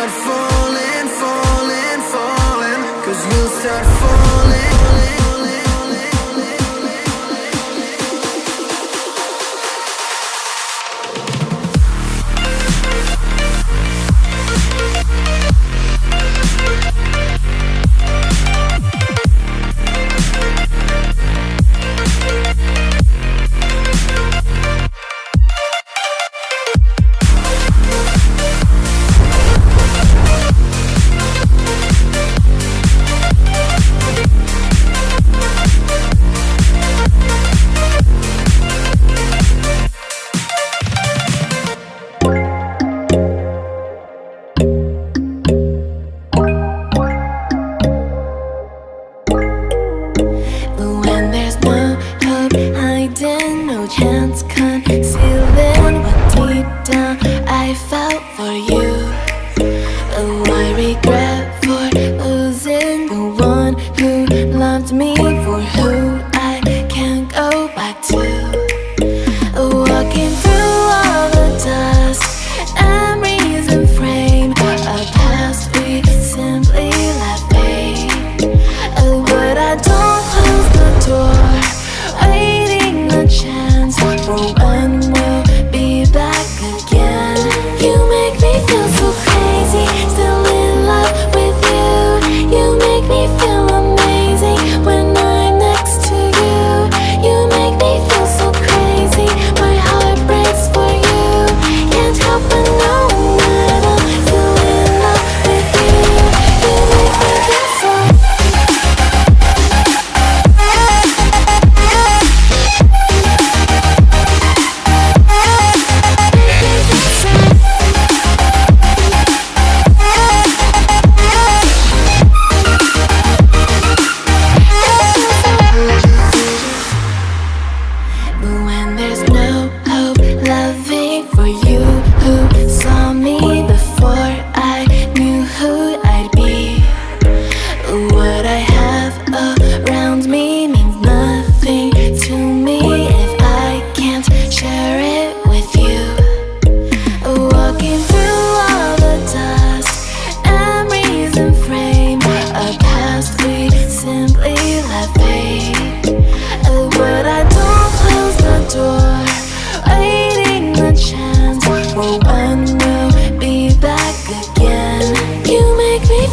start falling, falling, falling. Cause you'll start falling you. Oh, I regret.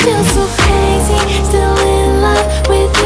feel so crazy, still in love with